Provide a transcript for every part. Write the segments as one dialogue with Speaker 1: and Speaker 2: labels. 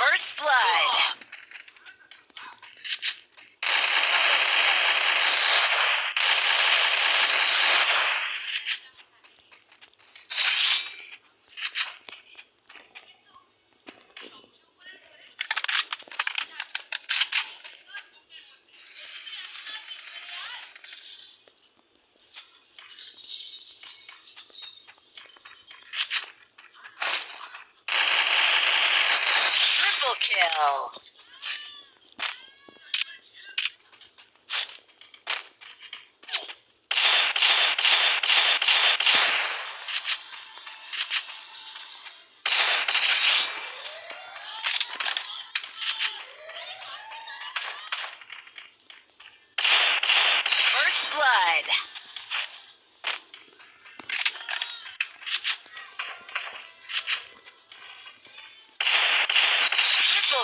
Speaker 1: First Blood. Kill. First blood.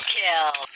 Speaker 1: Kill.